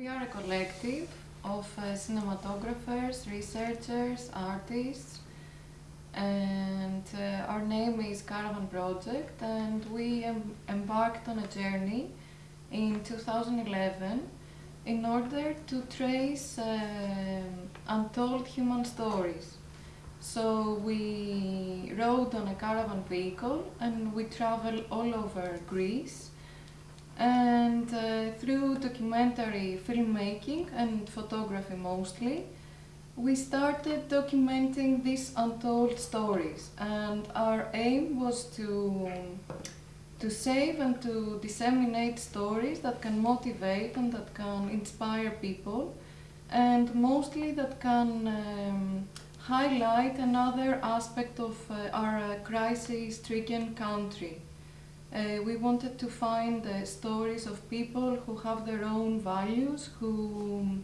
We are a collective of uh, cinematographers, researchers, artists, and uh, our name is Caravan Project, and we em embarked on a journey in 2011 in order to trace uh, untold human stories. So we rode on a caravan vehicle and we traveled all over Greece and uh, through documentary filmmaking and photography mostly, we started documenting these untold stories and our aim was to to save and to disseminate stories that can motivate and that can inspire people and mostly that can um, highlight another aspect of uh, our uh, crisis-stricken country. Uh, we wanted to find uh, stories of people who have their own values, who,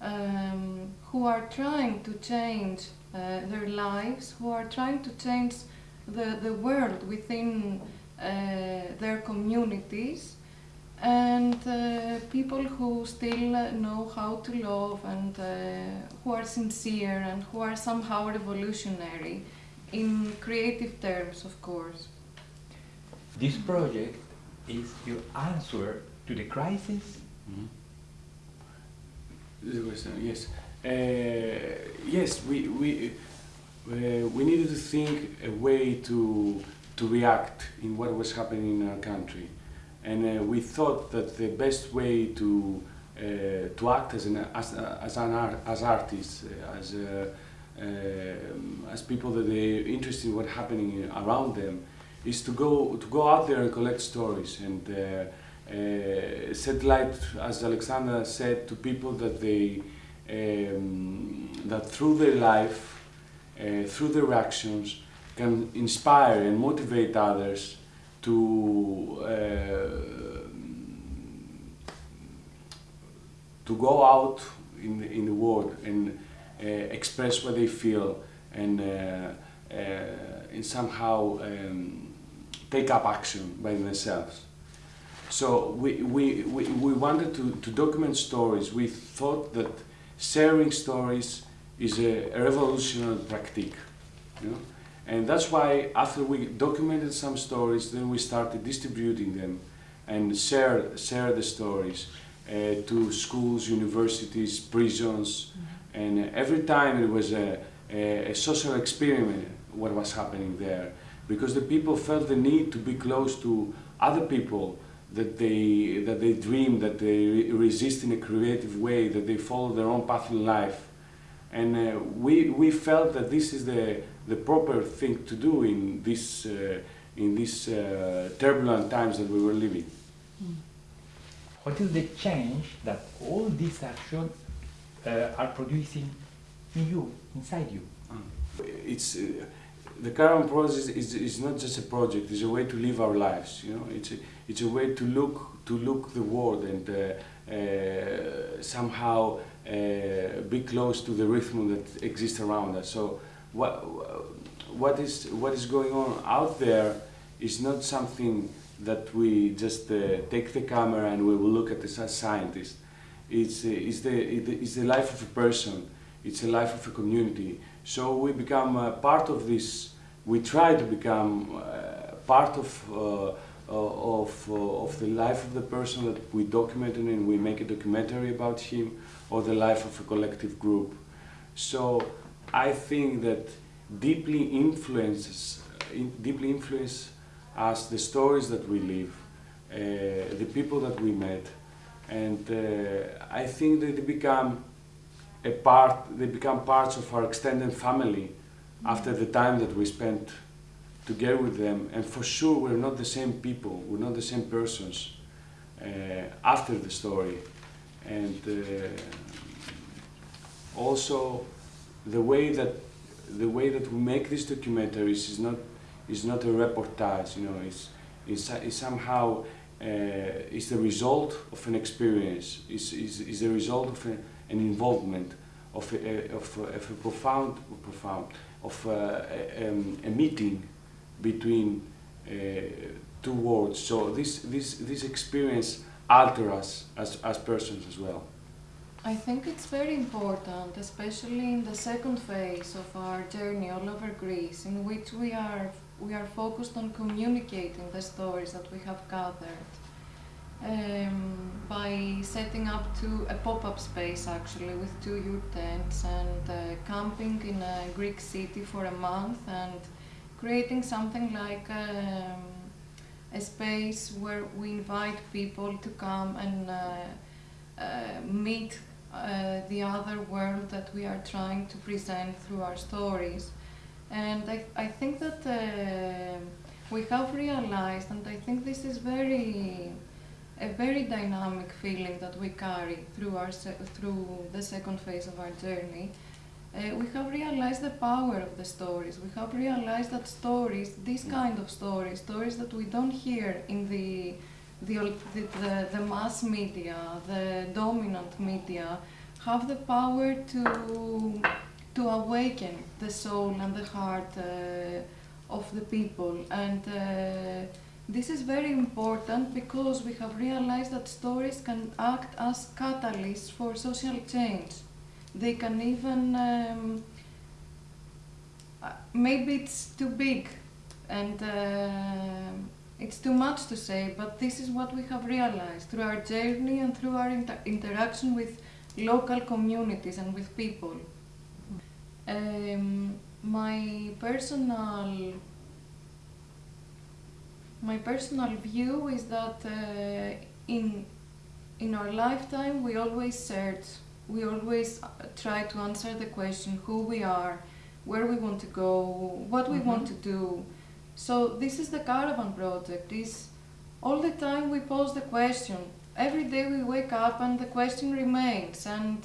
um, who are trying to change uh, their lives, who are trying to change the, the world within uh, their communities and uh, people who still know how to love and uh, who are sincere and who are somehow revolutionary in creative terms, of course. This project is your answer to the crisis? Mm -hmm. Yes. Uh, yes, we, we, uh, we needed to think a way to to react in what was happening in our country. And uh, we thought that the best way to uh, to act as an as, as an art, as artists, uh, as uh, um, as people that are interested in what's happening around them, is to go to go out there and collect stories. And uh, set light, as Alexandra said, to people that they um, that through their life, through their actions, can inspire and motivate others to uh, to go out in in the world and uh, express what they feel and uh, and somehow um, take up action by themselves. So we, we, we, we wanted to, to document stories. We thought that sharing stories is a, a revolutionary practice. You know? And that's why after we documented some stories, then we started distributing them and share, share the stories uh, to schools, universities, prisons. Mm -hmm. And every time it was a, a, a, social experiment what was happening there. Because the people felt the need to be close to other people that they, that they dream, that they resist in a creative way, that they follow their own path in life. And uh, we, we felt that this is the, the proper thing to do in this uh, in these uh, turbulent times that we were living. Mm. What is the change that all these actions uh, are producing in you, inside you? It's uh, the current process is, is not just a project; it's a way to live our lives. You know, it's a, it's a way to look to look the world and uh, somehow be close to the rhythm that exists around us. So what what is what is going on out there is not something that we just uh, take the camera and we will look at this as scientists. It's, uh, it's, the, it's the life of a person, it's the life of a community. So we become uh, part of this, we try to become uh, part of, uh, of, uh, of the life of the person that we document and we make a documentary about him or the life of a collective group. So I think that deeply influences, in, deeply influence us the stories that we live, uh, the people that we met, and uh, I think that they become a part, they become parts of our extended family after the time that we spent together with them, and for sure we're not the same people, we're not the same persons uh, after the story, and uh, also the way that the way that we make these documentaries is not is not a reportage. You know, it's it's, it's somehow uh, it's the result of an experience. It's, it's, it's the result of a, an involvement of a, of of a profound profound of a, a, um, a meeting between uh, two worlds. So this this this experience alters us as, as persons as well. I think it's very important, especially in the second phase of our journey all over Greece, in which we are we are focused on communicating the stories that we have gathered um, by setting up two, a pop-up space actually with two yurt tents and uh, camping in a Greek city for a month and creating something like um, a space where we invite people to come and uh, uh, meet uh, the other world that we are trying to present through our stories. And I, I think that uh, we have realized, and I think this is very, a very dynamic feeling that we carry through, our through the second phase of our journey. Uh, we have realized the power of the stories. We have realized that stories, this kind of stories, stories that we don't hear in the the, the, the, mass media, the dominant media, have the power to to awaken the soul and the heart uh, of the people. And uh, this is very important because we have realized that stories can act as catalysts for social change. They can even, um, uh, maybe it's too big and uh, it's too much to say, but this is what we have realized through our journey and through our inter interaction with local communities and with people. Um, my personal my personal view is that uh, in in our lifetime we always search we always uh, try to answer the question who we are where we want to go what we mm -hmm. want to do so this is the caravan project is all the time we pose the question every day we wake up and the question remains and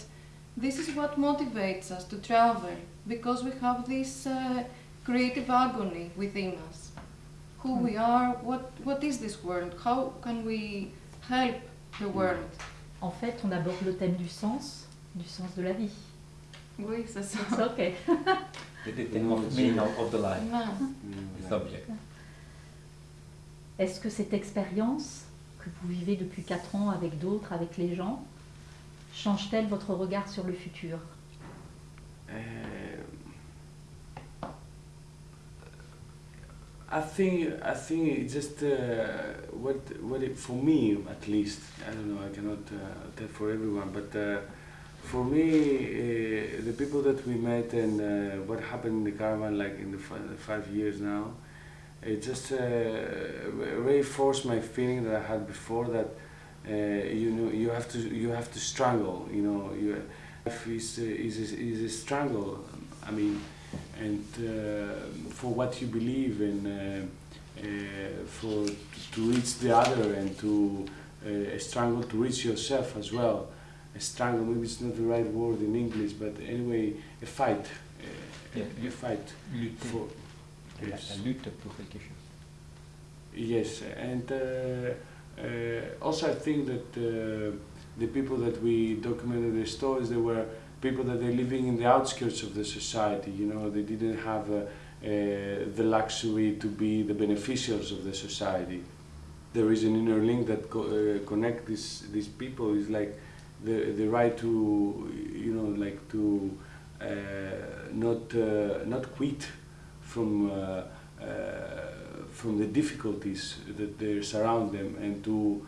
this is what motivates us to travel because we have this uh, creative agony within us. Who we hmm. are, what, what is this world, how can we help the world? En fait, on aborde le thème du sens, du sens de la vie. Oui, c'est ça. It's okay. the theme of meaning of the life, the subject. Est-ce que cette expérience que vous vivez depuis 4 ans avec d'autres, avec les gens, change-t-elle votre regard sur le futur? Uh, I think I think it just uh, what what it, for me at least I don't know I cannot uh, tell for everyone but uh, for me uh, the people that we met and uh, what happened in the caravan like in the five years now it just uh, reinforced my feeling that I had before that you know you have to you have to struggle you know you life is is is a struggle I mean and uh, for what you believe in, uh, uh, for to reach the other and to uh, struggle to reach yourself as well. A struggle, maybe it's not the right word in English, but anyway, a fight. Yeah. A, a fight. Lutter. For, yes. La lutte pour quelque chose. Yes, and also I think that the people that we documented their stories, they were people that are living in the outskirts of the society, you know, they didn't have uh, uh, the luxury to be the beneficiaries of the society. There is an inner link that co uh, connect these, these people is like the, the right to, you know, like to uh, not, uh, not quit from, uh, from the difficulties that they surround them and to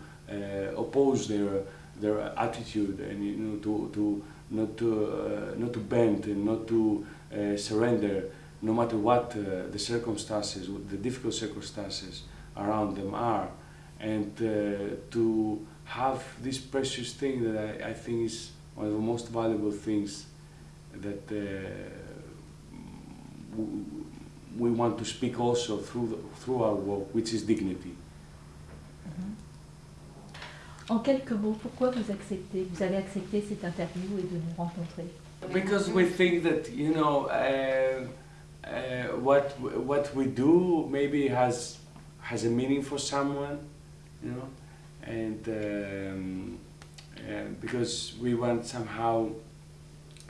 oppose their, their attitude and, you know, to, to not to, uh, not to bend and not to uh, surrender no matter what uh, the circumstances, the difficult circumstances around them are. And to have this precious thing that I, I, think is one of the most valuable things that we want to speak also through, the, through our work, which is dignity. En quelques mots, pourquoi vous acceptez, vous avez accepté cette interview et de nous rencontrer Because we think that you know uh, uh, what what we do maybe has has a meaning for someone, you know, and um, uh, because we want somehow,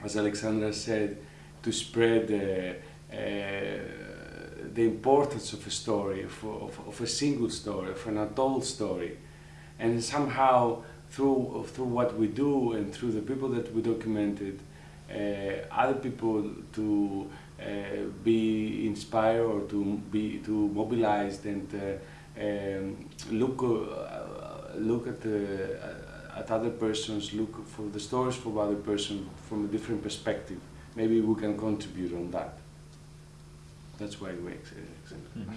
as Alexandra said, to spread uh, the importance of a story, of, of, of a single story, of an adult story. And somehow through through what we do and through the people that we documented, uh, other people to uh, be inspired or to be to mobilized and uh, um, look uh, look at the at other persons, look for the stories from other person from a different perspective. Maybe we can contribute on that. That's why we exist. Mhm.